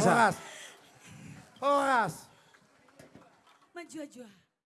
Biasa. Horas. Horas. Menjua-jua.